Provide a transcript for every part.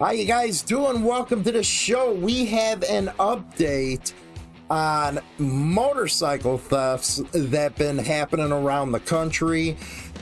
How you guys doing? Welcome to the show. We have an update on motorcycle thefts that been happening around the country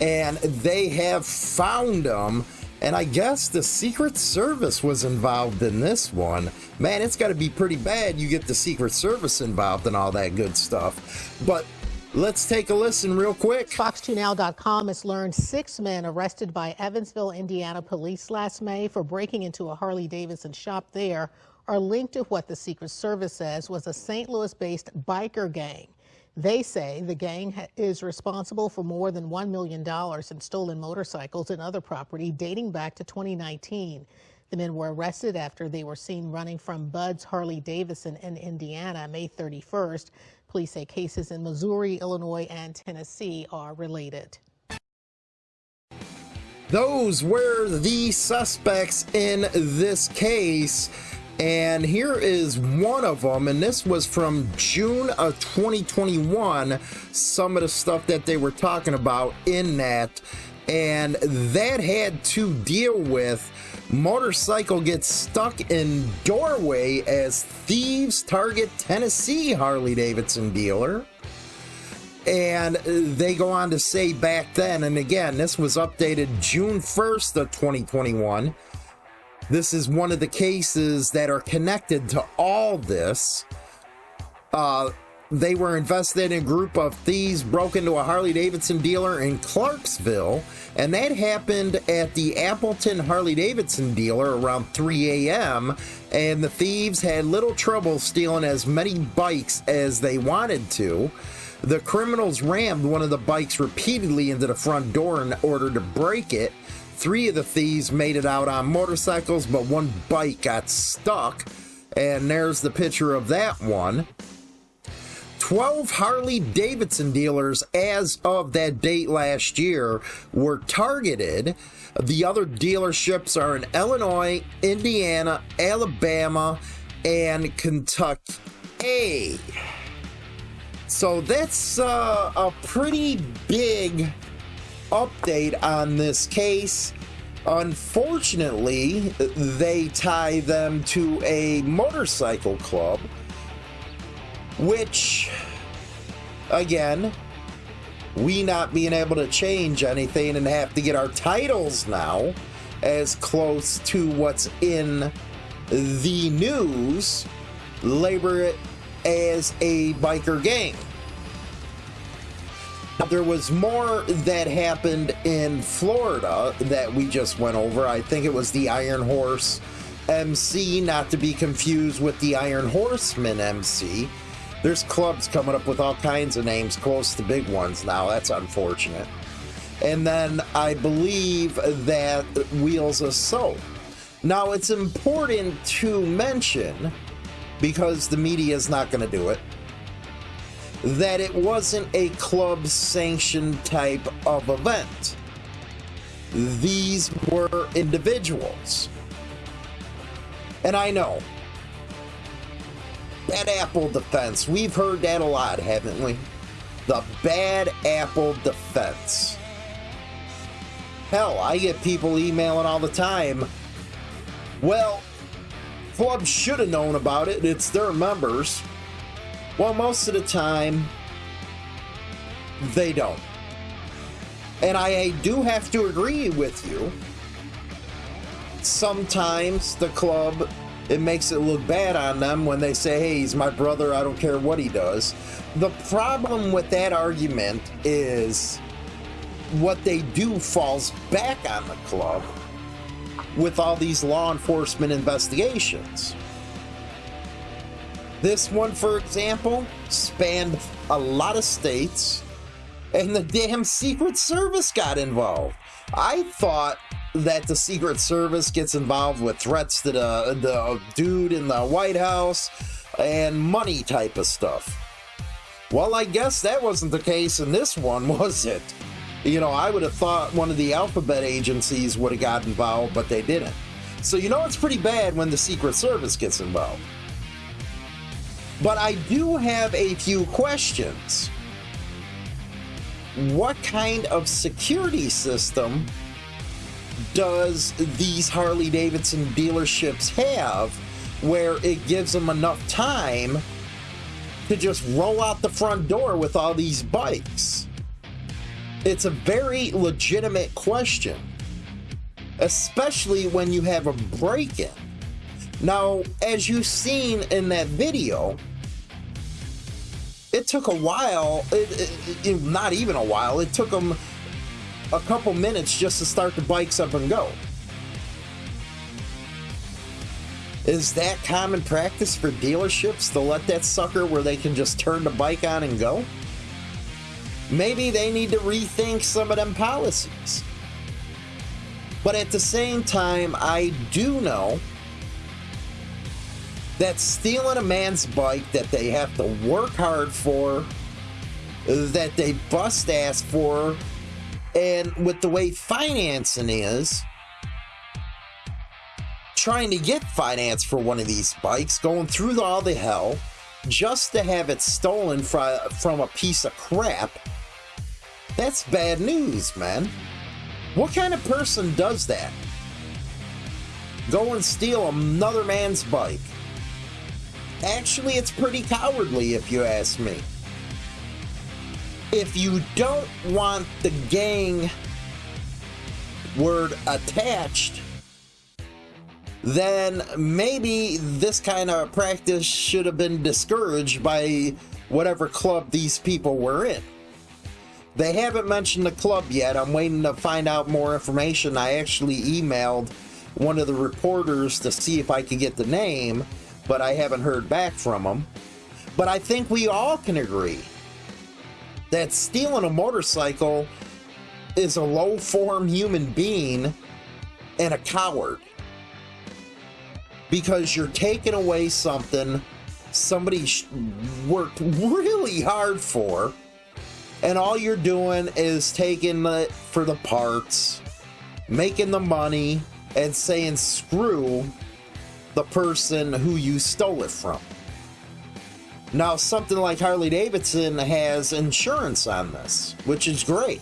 and they have found them and I guess the Secret Service was involved in this one. Man, it's got to be pretty bad you get the Secret Service involved and all that good stuff. But Let's take a listen real quick. Fox2Now.com has learned six men arrested by Evansville, Indiana police last May for breaking into a Harley Davidson shop there are linked to what the Secret Service says was a St. Louis based biker gang. They say the gang is responsible for more than $1 million in stolen motorcycles and other property dating back to 2019. The men were arrested after they were seen running from Bud's Harley Davidson in Indiana May 31st. Police say cases in Missouri, Illinois, and Tennessee are related. Those were the suspects in this case. And here is one of them, and this was from June of 2021. Some of the stuff that they were talking about in that, and that had to deal with motorcycle gets stuck in doorway as thieves target Tennessee Harley Davidson dealer. And they go on to say back then, and again, this was updated June 1st of 2021. This is one of the cases that are connected to all this. Uh, they were invested in a group of thieves broke into a Harley Davidson dealer in Clarksville, and that happened at the Appleton Harley Davidson dealer around 3 a.m. And the thieves had little trouble stealing as many bikes as they wanted to. The criminals rammed one of the bikes repeatedly into the front door in order to break it. Three of the thieves made it out on motorcycles, but one bike got stuck. And there's the picture of that one. 12 Harley Davidson dealers as of that date last year were targeted. The other dealerships are in Illinois, Indiana, Alabama, and Kentucky. So that's uh, a pretty big update on this case. Unfortunately, they tie them to a motorcycle club which, again, we not being able to change anything and have to get our titles now as close to what's in the news, labor it as a biker gang. There was more that happened in Florida that we just went over. I think it was the Iron Horse MC, not to be confused with the Iron Horseman MC. There's clubs coming up with all kinds of names close to big ones now. That's unfortunate. And then I believe that Wheels of Soul. Now, it's important to mention, because the media is not going to do it, that it wasn't a club sanctioned type of event. These were individuals. And I know Bad apple defense. We've heard that a lot, haven't we? The bad apple defense. Hell, I get people emailing all the time. Well, clubs should have known about it. It's their members. Well, most of the time, they don't. And I do have to agree with you. Sometimes the club it makes it look bad on them when they say, hey, he's my brother, I don't care what he does. The problem with that argument is what they do falls back on the club with all these law enforcement investigations. This one, for example, spanned a lot of states, and the damn Secret Service got involved. I thought that the Secret Service gets involved with threats to uh, the, the dude in the White House and money type of stuff. Well, I guess that wasn't the case in this one, was it? You know, I would have thought one of the alphabet agencies would have got involved, but they didn't. So, you know, it's pretty bad when the Secret Service gets involved. But I do have a few questions. What kind of security system does these Harley Davidson dealerships have where it gives them enough time to just roll out the front door with all these bikes? It's a very legitimate question, especially when you have a break in. Now, as you've seen in that video, it took a while, it, it, it, not even a while, it took them a couple minutes just to start the bikes up and go. Is that common practice for dealerships to let that sucker where they can just turn the bike on and go? Maybe they need to rethink some of them policies. But at the same time, I do know that stealing a man's bike that they have to work hard for, that they bust ass for, and with the way financing is, trying to get finance for one of these bikes, going through all the hell, just to have it stolen from a piece of crap, that's bad news, man. What kind of person does that? Go and steal another man's bike. Actually, it's pretty cowardly if you ask me. If you don't want the gang word attached, then maybe this kind of practice should have been discouraged by whatever club these people were in. They haven't mentioned the club yet. I'm waiting to find out more information. I actually emailed one of the reporters to see if I could get the name, but I haven't heard back from them. But I think we all can agree that stealing a motorcycle is a low form human being and a coward. Because you're taking away something somebody worked really hard for, and all you're doing is taking it for the parts, making the money, and saying screw the person who you stole it from. Now, something like Harley Davidson has insurance on this, which is great.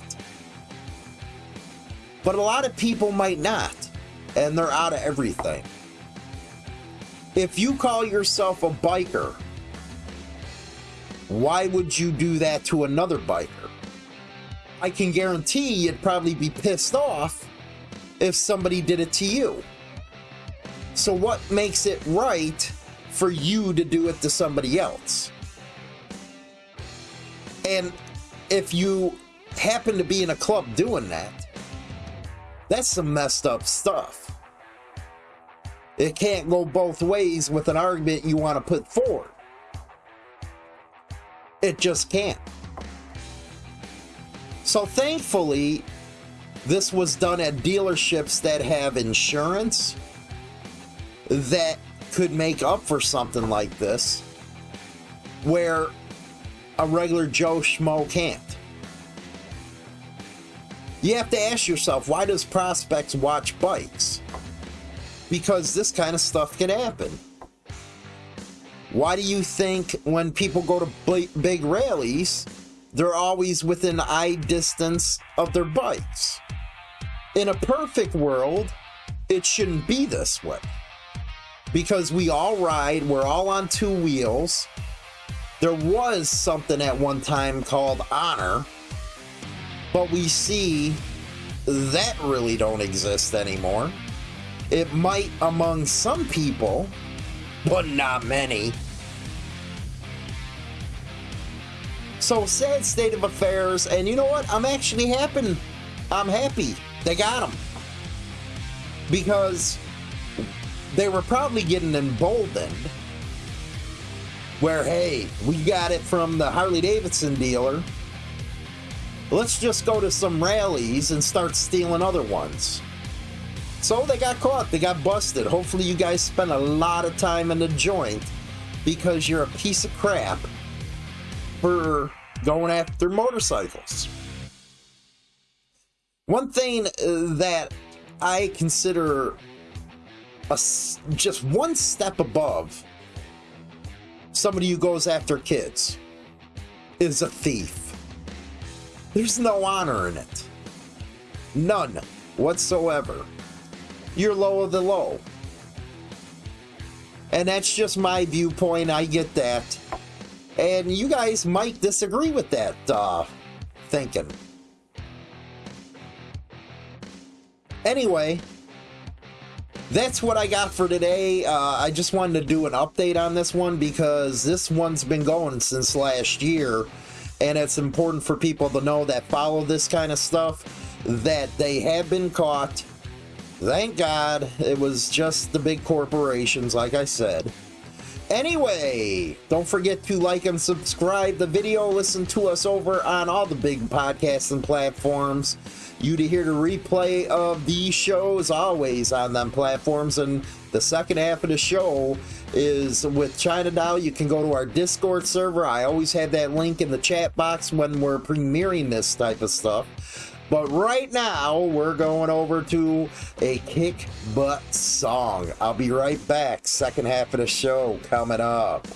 But a lot of people might not, and they're out of everything. If you call yourself a biker, why would you do that to another biker? I can guarantee you'd probably be pissed off if somebody did it to you. So what makes it right for you to do it to somebody else? And if you happen to be in a club doing that, that's some messed up stuff. It can't go both ways with an argument you want to put forward. It just can't. So thankfully, this was done at dealerships that have insurance that could make up for something like this where a regular Joe Schmo can't. You have to ask yourself, why does prospects watch bikes? Because this kind of stuff can happen. Why do you think when people go to big rallies, they're always within eye distance of their bikes? In a perfect world, it shouldn't be this way because we all ride, we're all on two wheels. There was something at one time called honor, but we see that really don't exist anymore. It might among some people, but not many. So sad state of affairs, and you know what? I'm actually happy. I'm happy they got them because they were probably getting emboldened where, hey, we got it from the Harley Davidson dealer. Let's just go to some rallies and start stealing other ones. So they got caught, they got busted. Hopefully, you guys spent a lot of time in the joint because you're a piece of crap for going after motorcycles. One thing uh, that I consider a, just one step above somebody who goes after kids is a thief. There's no honor in it. None. whatsoever. You're low of the low. And that's just my viewpoint. I get that. And you guys might disagree with that uh, thinking. Anyway, that's what I got for today. Uh, I just wanted to do an update on this one because this one's been going since last year. And it's important for people to know that follow this kind of stuff that they have been caught. Thank God it was just the big corporations, like I said. Anyway, don't forget to like and subscribe the video. Listen to us over on all the big podcasts and platforms. You to hear the replay of these shows always on them platforms. And the second half of the show is with China Doll. You can go to our Discord server. I always have that link in the chat box when we're premiering this type of stuff. But right now, we're going over to a kick butt song. I'll be right back. Second half of the show coming up.